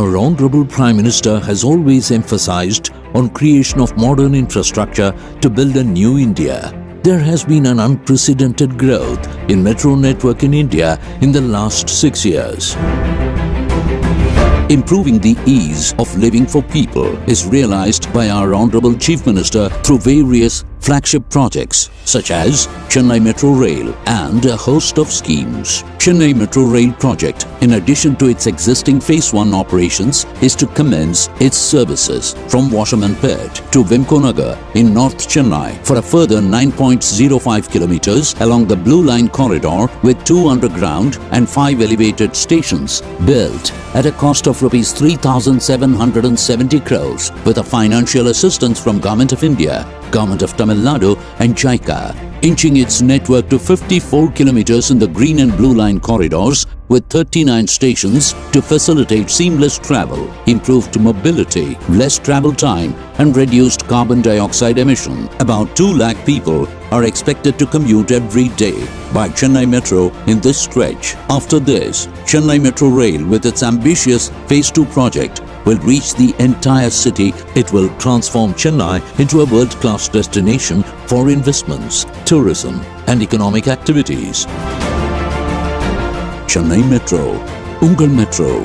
Our Honorable Prime Minister has always emphasized on creation of modern infrastructure to build a new India. There has been an unprecedented growth in metro network in India in the last six years. Improving the ease of living for people is realized by our Honorable Chief Minister through various flagship projects such as Chennai Metro Rail and a host of schemes. Chennai Metro Rail project, in addition to its existing Phase 1 operations, is to commence its services from Washerman Pet to Wimco Nagar in North Chennai for a further 9.05 kilometers along the Blue Line corridor with two underground and five elevated stations built at a cost of rupees 3,770 crores with a financial assistance from Government of India, Government of Tamil Nadu and JICA, inching its network to 54 kilometers in the green and blue line corridors with 39 stations to facilitate seamless travel, improved mobility, less travel time and reduced carbon dioxide emission. About 2 lakh people are expected to commute every day by Chennai Metro in this stretch. After this, Chennai Metro Rail with its ambitious Phase 2 project will reach the entire city. It will transform Chennai into a world-class destination for investments, tourism and economic activities. Chennai Metro, Ungal Metro,